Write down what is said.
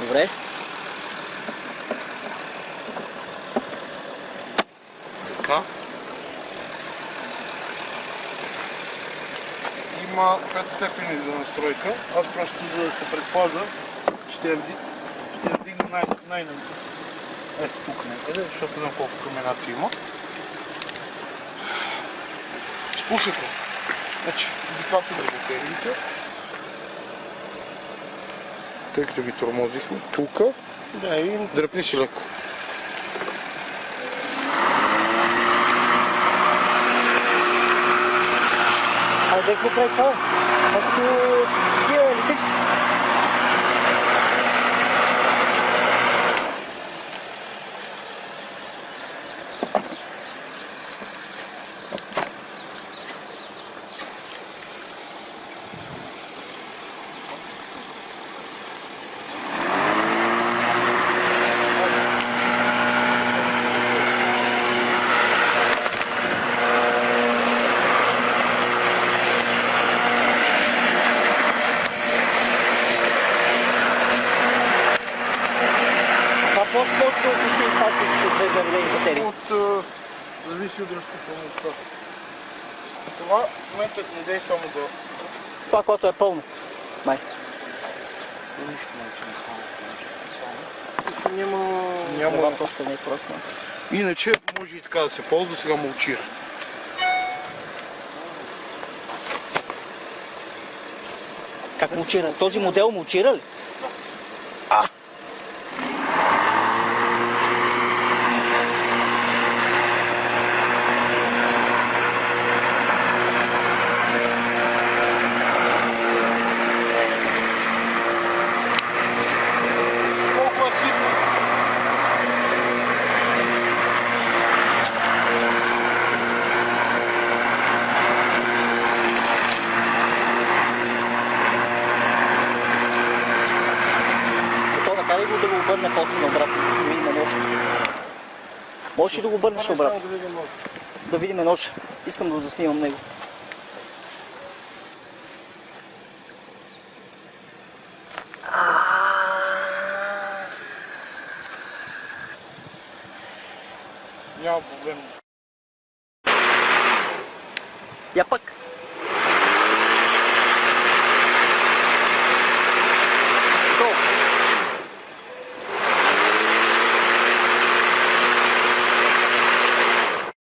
Добре. Така. Има 5 степени за настройка. Аз просто за да се предпаза, ще я, ще вдигна най... най Ето тук някъде, защото на колко каменаци има. Спусъка. Значи, индикатор на батериите. Тъй като ги тормозихме. Тук. Да, и Дръпни си леко. А да какво прави това? Като тия електрически. Това по-скоро отношение това с две заведени батерии. От, зависи от разпочването. Това в момента не дай само да... Това, което е пълно. Май. Нищо не Няма... Няма... Няма... още не е пръсна. Иначе може и така да се ползва, сега мълчира. Как мулчира? Този модел мулчира ли? А! Колко е ситно? Накара го да го обърне после на обратно, да видим нож. Можеш ли да го обърнеш на обратно? Да видим нож. Искам да го заснимам него. Няма проблем. Я пък.